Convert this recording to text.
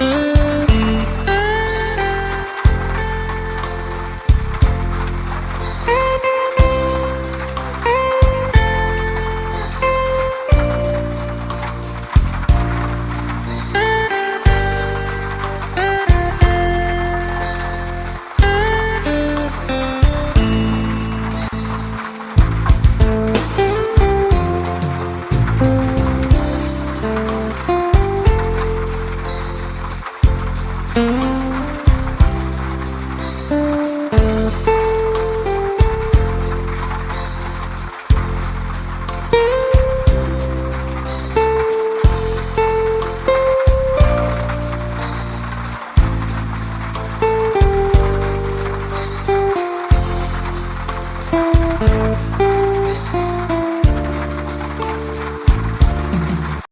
Mm-hmm. Bye.